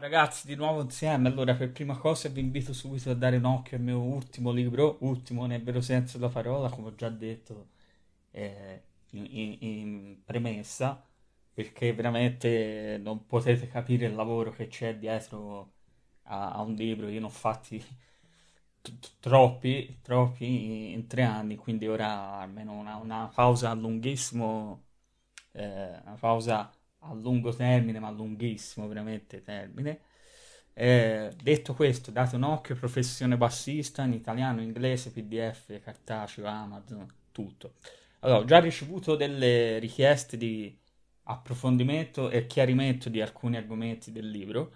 ragazzi, di nuovo insieme. Allora, per prima cosa vi invito subito a dare un occhio al mio ultimo libro, ultimo nel vero senso della parola, come ho già detto eh, in, in- in premessa, perché veramente non potete capire il lavoro che c'è dietro a, a un libro. Io ne ho fatti troppi, troppi in tre anni, quindi ora almeno una, una pausa lunghissimo, eh, una pausa a lungo termine, ma lunghissimo veramente termine. Eh, detto questo, date un occhio, professione bassista in italiano, inglese, PDF, cartaceo, Amazon, tutto. Allora, ho già ricevuto delle richieste di approfondimento e chiarimento di alcuni argomenti del libro.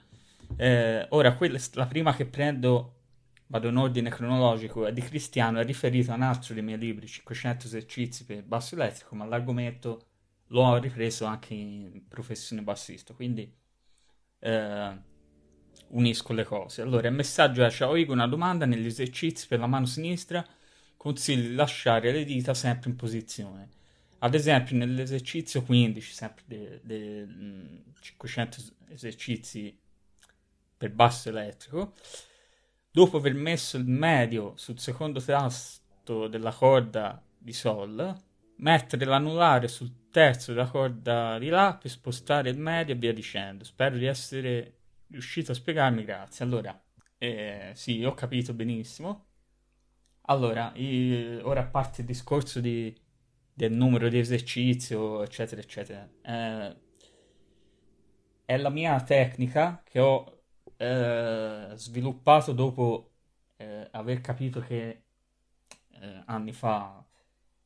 Eh, ora, quella- la prima che prendo, vado in ordine cronologico, è di Cristiano, è riferito a un altro dei miei libri, 500 esercizi per basso elettrico, ma l'argomento l'ho ripreso anche in professione bassista, quindi eh, unisco le cose. Allora, il messaggio è: Ciao Igor, una domanda negli esercizi per la mano sinistra consigli di lasciare le dita sempre in posizione. Ad esempio, nell'esercizio 15, sempre dei 500 esercizi per basso elettrico, dopo aver messo il medio sul secondo tasto della corda di Sol, mettere l'anulare sul terzo della corda di La per spostare il medio e via dicendo. Spero di essere riuscito a spiegarmi, grazie. Allora, eh, sì, ho capito benissimo. Allora, i- ora a parte il discorso di- del numero di esercizio, eccetera, eccetera, eh, è la mia tecnica che ho eh, sviluppato dopo eh, aver capito che eh, anni fa,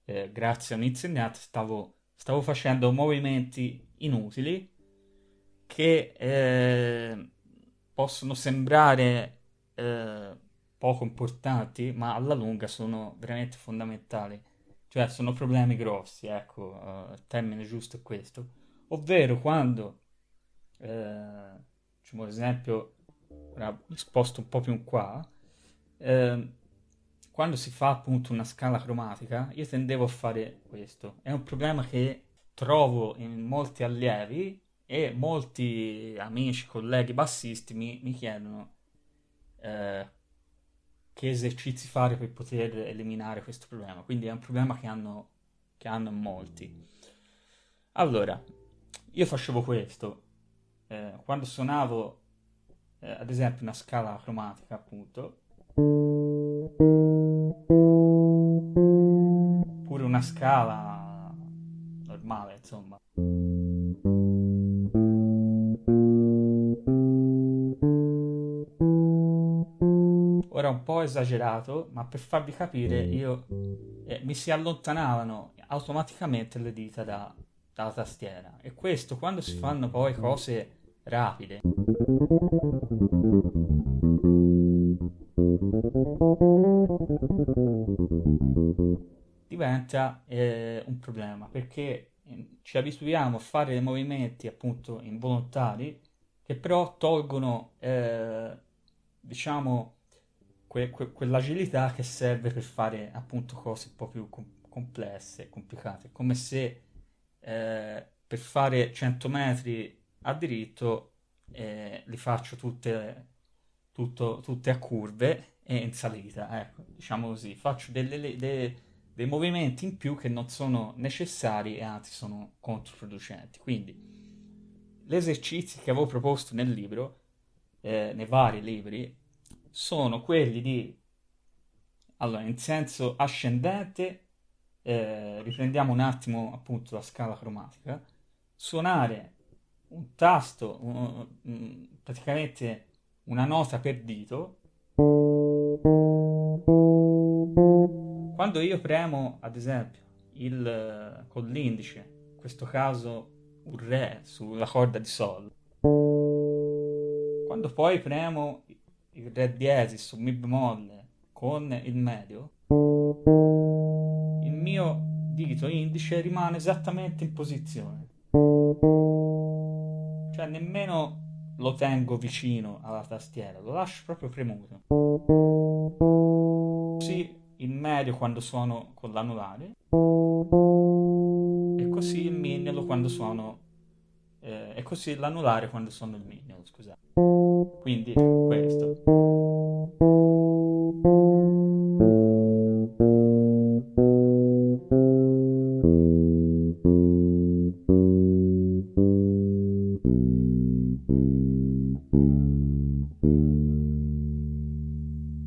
eh, grazie a un insegnante, stavo, stavo facendo movimenti inutili che eh, possono sembrare eh, poco importanti, ma alla lunga sono veramente fondamentali. Cioè, sono problemi grossi, ecco, eh, il termine giusto è questo. Ovvero quando, eh, diciamo, ad esempio, ora mi sposto un po' più in qua, eh, quando si fa appunto una scala cromatica, io tendevo a fare questo. È un problema che trovo in molti allievi e molti amici, colleghi bassisti mi, mi chiedono eh, che esercizi fare per poter eliminare questo problema. Quindi è un problema che hanno, che hanno molti. Allora, io facevo questo. eh, quando suonavo, eh, ad esempio, una scala cromatica, appunto, pure una scala normale, insomma. Ora un po' esagerato, ma per farvi capire, io eh, mi si allontanavano automaticamente le dita da- dalla tastiera. E questo quando si fanno poi cose rapide. Diventa eh, un problema perché eh, ci abituiamo a fare dei movimenti appunto involontari che però tolgono eh, diciamo que- que- quell'agilità che serve per fare appunto cose un po' più com- complesse complicate. Come se eh, per fare 100 metri a diritto eh, li faccio tutte, tutto- tutte a curve e in salita ecco diciamo così faccio delle, le- de- dei movimenti in più che non sono necessari e anzi sono controproducenti. Quindi, gli esercizi che avevo proposto nel libro, eh, nei vari libri, sono quelli di, allora, in senso ascendente, eh, riprendiamo un attimo appunto la scala cromatica, suonare un tasto, un- un- praticamente una nota per dito quando io premo, ad esempio, il, eh, con l'indice, in questo caso un Re sulla corda di Sol, quando poi premo il Re diesis su Mi bemolle con il medio, il mio dito indice rimane esattamente in posizione. Cioè nemmeno lo tengo vicino alla tastiera, lo lascio proprio premuto. Medio quando suono con l'anulare e così il mignolo quando suono eh, e così l'anulare quando suono il mignolo, scusate. Quindi questo.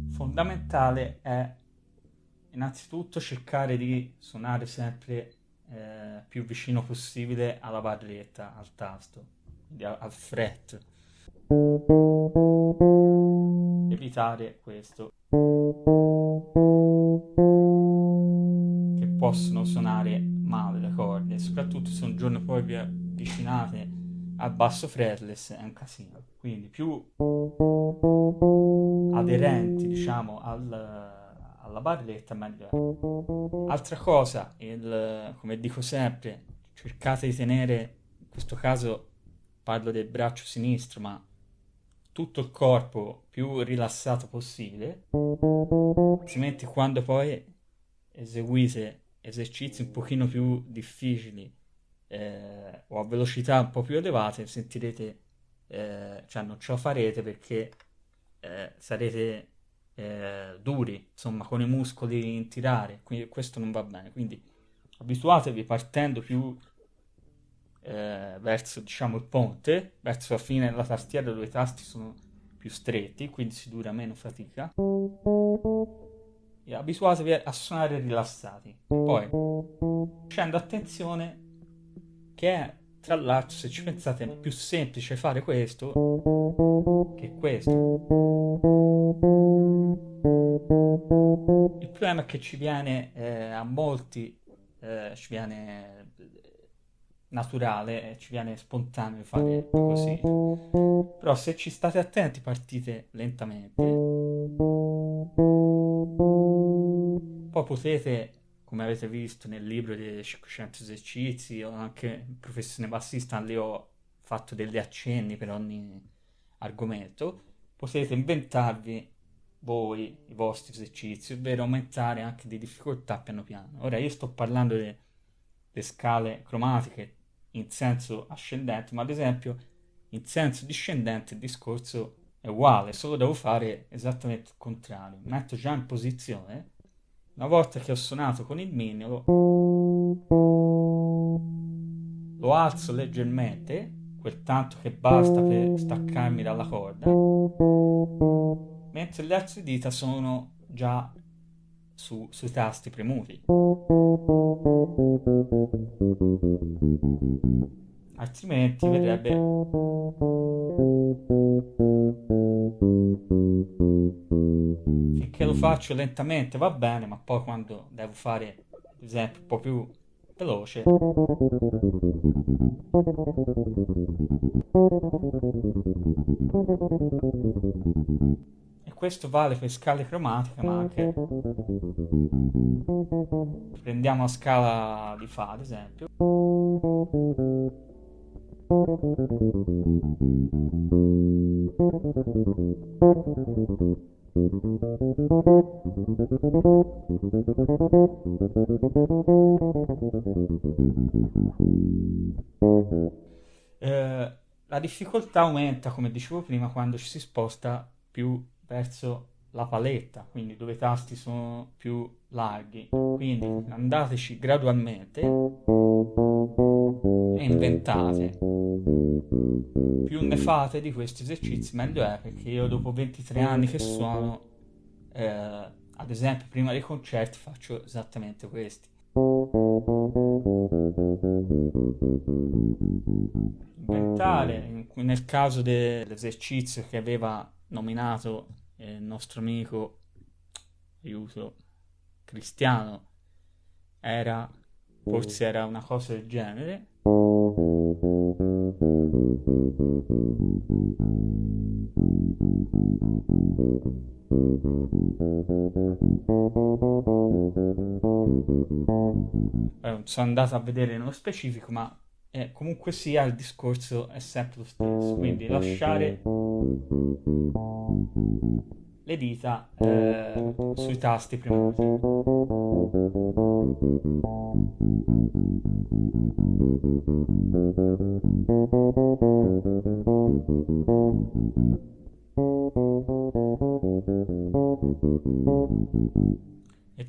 Fondamentale è innanzitutto cercare di suonare sempre eh, più vicino possibile alla barretta, al tasto, quindi al fret. Evitare questo. Che possono suonare male le corde, soprattutto se un giorno poi vi avvicinate al basso fretless è un casino. Quindi più aderenti, diciamo, al alla barretta meglio è. Altra cosa, il, come dico sempre, cercate di tenere, in questo caso parlo del braccio sinistro, ma tutto il corpo più rilassato possibile, altrimenti quando poi eseguite esercizi un pochino più difficili eh, o a velocità un po' più elevate, sentirete, eh, cioè non ce la farete perché eh, sarete eh, duri, insomma, con i muscoli in tirare, quindi questo non va bene. Quindi abituatevi partendo più eh, verso, diciamo, il ponte, verso la fine della tastiera dove i tasti sono più stretti, quindi si dura meno fatica. E abituatevi a suonare rilassati. Poi, facendo attenzione che è tra l'altro, se ci pensate, è più semplice fare questo che questo. Il problema è che ci viene eh, a molti, eh, ci viene naturale, ci viene spontaneo fare così. Però se ci state attenti partite lentamente. Poi potete come avete visto nel libro dei 500 esercizi o anche in professione bassista le ho fatto degli accenni per ogni argomento, potete inventarvi voi i vostri esercizi, ovvero aumentare anche di difficoltà piano piano. Ora io sto parlando delle scale cromatiche in senso ascendente, ma ad esempio in senso discendente il discorso è uguale, solo devo fare esattamente il contrario. Metto già in posizione una volta che ho suonato con il mignolo, lo alzo leggermente, quel tanto che basta per staccarmi dalla corda, mentre le altre dita sono già su, sui tasti premuti. Altrimenti verrebbe finché lo faccio lentamente va bene, ma poi quando devo fare, ad esempio, un po' più veloce e questo vale per scale cromatiche ma anche prendiamo la scala di fa ad esempio eh, la difficoltà aumenta, come dicevo prima, quando ci si sposta più verso la paletta, quindi dove i tasti sono più larghi. Quindi andateci gradualmente e inventate. Più ne fate di questi esercizi, meglio è, perché io dopo 23 anni che suono, eh, ad esempio prima dei concerti, faccio esattamente questi. Inventare, nel caso dell'esercizio che aveva nominato il nostro amico, aiuto, cristiano, era, forse era una cosa del genere. Eh, sono andato a vedere nello specifico, ma eh, comunque sia il discorso è sempre lo stesso. Quindi lasciare le dita eh, sui tasti premuti.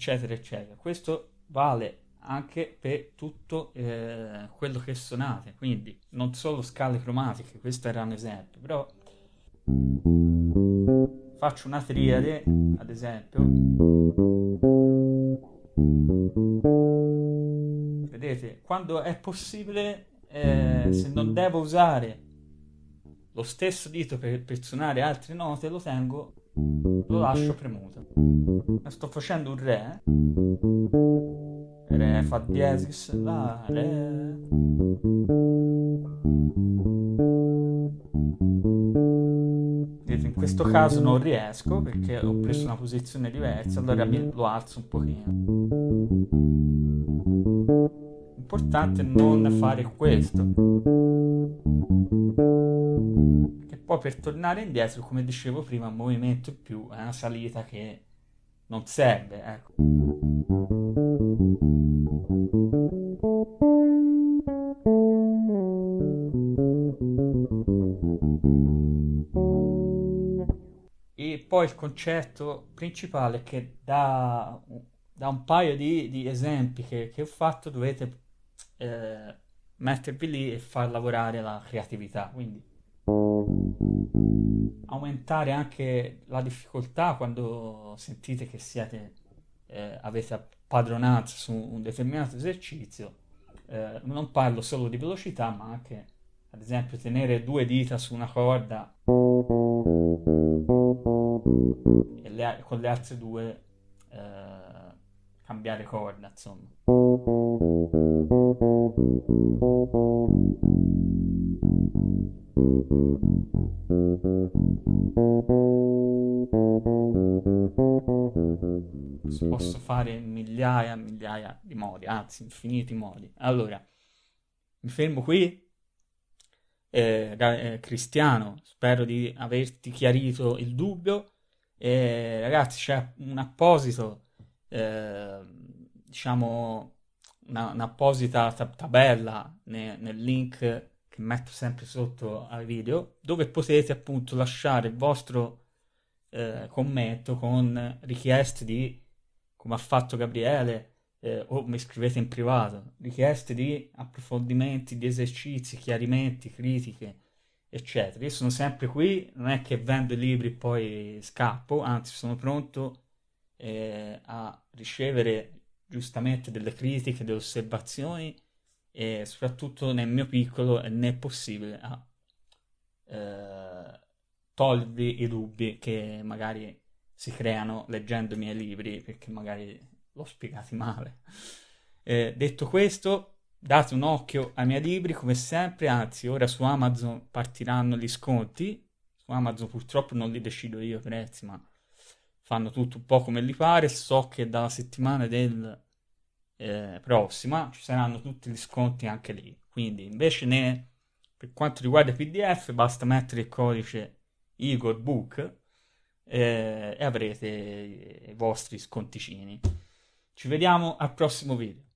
eccetera, eccetera. Questo vale anche per tutto eh, quello che suonate, quindi non solo scale cromatiche, questo era un esempio, però faccio una triade, ad esempio, vedete, quando è possibile, eh, se non devo usare lo stesso dito per, per suonare altre note, lo tengo, lo lascio premuto. Sto facendo un Re, Re, Fa diesis, La, Re. Questo caso non riesco perché ho preso una posizione diversa, allora lo alzo un pochino. L'importante è non fare questo. Che poi per tornare indietro, come dicevo prima, un movimento più è una salita che non serve, ecco. Poi il concetto principale che da, da un paio di, di esempi che, che, ho fatto dovete eh, mettervi lì e far lavorare la creatività. Quindi aumentare anche la difficoltà quando sentite che siete, eh, avete padronanza su un determinato esercizio. Eh, non parlo solo di velocità, ma anche, ad esempio, tenere due dita su una corda e le, con le altre due eh, cambiare corda, insomma. Posso fare migliaia e migliaia di modi, anzi infiniti modi. Allora, mi fermo qui. Eh, eh, Cristiano, spero di averti chiarito il dubbio. Eh, ragazzi, c'è un apposito, eh, diciamo, una, un'apposita tabella ne, nel link che metto sempre sotto al video dove potete appunto lasciare il vostro eh, commento con richieste di come ha fatto Gabriele eh, o mi scrivete in privato richieste di approfondimenti di esercizi chiarimenti critiche eccetera io sono sempre qui non è che vendo i libri e poi scappo anzi sono pronto eh, a ricevere giustamente delle critiche, delle osservazioni e soprattutto nel mio piccolo ne è possibile a eh, togliervi i dubbi che magari si creano leggendo i miei libri perché magari l'ho spiegati male. Eh, detto questo, date un occhio ai miei libri come sempre, anzi ora su Amazon partiranno gli sconti, su Amazon purtroppo non li decido io i prezzi, ma fanno tutto un po' come li pare. So che dalla settimana del eh, prossima ci saranno tutti gli sconti anche lì. Quindi invece ne, per quanto riguarda i PDF basta mettere il codice Igor Book eh, e avrete i vostri sconticini. Ci vediamo al prossimo video.